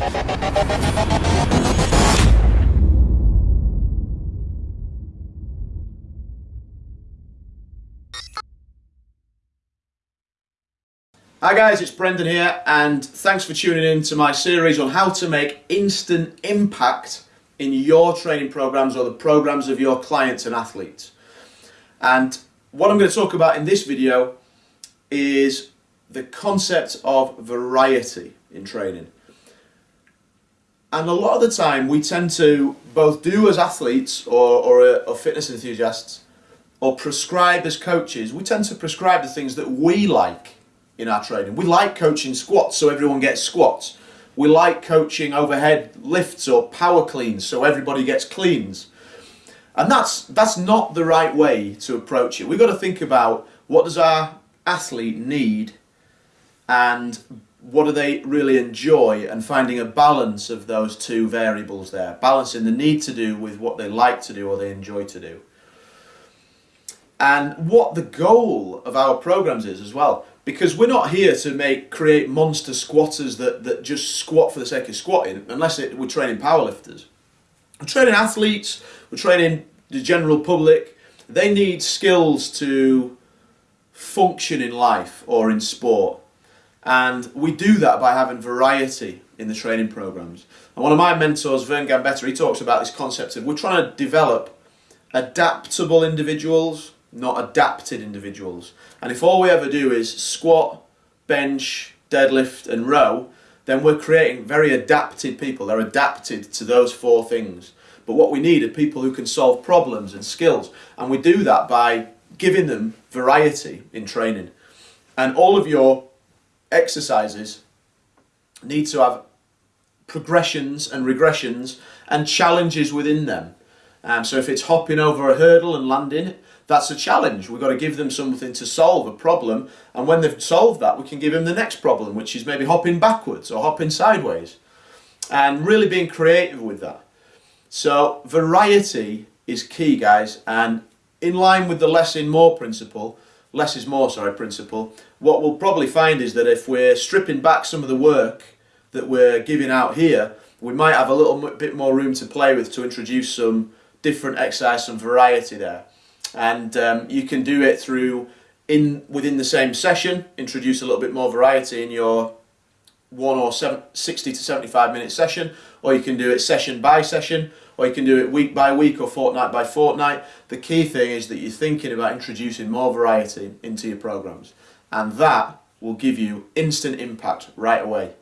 Hi guys, it's Brendan here and thanks for tuning in to my series on how to make instant impact in your training programs or the programs of your clients and athletes. And what I'm going to talk about in this video is the concept of variety in training. And a lot of the time we tend to both do as athletes or, or, uh, or fitness enthusiasts or prescribe as coaches, we tend to prescribe the things that we like in our training. We like coaching squats so everyone gets squats. We like coaching overhead lifts or power cleans so everybody gets cleans. And that's, that's not the right way to approach it. We've got to think about what does our athlete need and what do they really enjoy and finding a balance of those two variables there. Balancing the need to do with what they like to do or they enjoy to do. And what the goal of our programs is as well because we're not here to make create monster squatters that, that just squat for the sake of squatting unless it, we're training powerlifters. We're training athletes, we're training the general public. They need skills to function in life or in sport. And we do that by having variety in the training programs. And one of my mentors, Vern Gambetta, he talks about this concept of we're trying to develop adaptable individuals not adapted individuals. And if all we ever do is squat, bench, deadlift and row, then we're creating very adapted people. They're adapted to those four things. But what we need are people who can solve problems and skills. And we do that by giving them variety in training. And all of your exercises need to have progressions and regressions and challenges within them. Um, so if it's hopping over a hurdle and landing, that's a challenge. We've got to give them something to solve a problem. And when they've solved that, we can give them the next problem, which is maybe hopping backwards or hopping sideways. And really being creative with that. So variety is key, guys. And in line with the less in more principle, less is more, sorry, principle, what we'll probably find is that if we're stripping back some of the work that we're giving out here, we might have a little bit more room to play with to introduce some different exercise, some variety there. And um, you can do it through in within the same session, introduce a little bit more variety in your one or seven, 60 to 75 minute session, or you can do it session by session, or you can do it week by week or fortnight by fortnight. The key thing is that you're thinking about introducing more variety into your programs, and that will give you instant impact right away.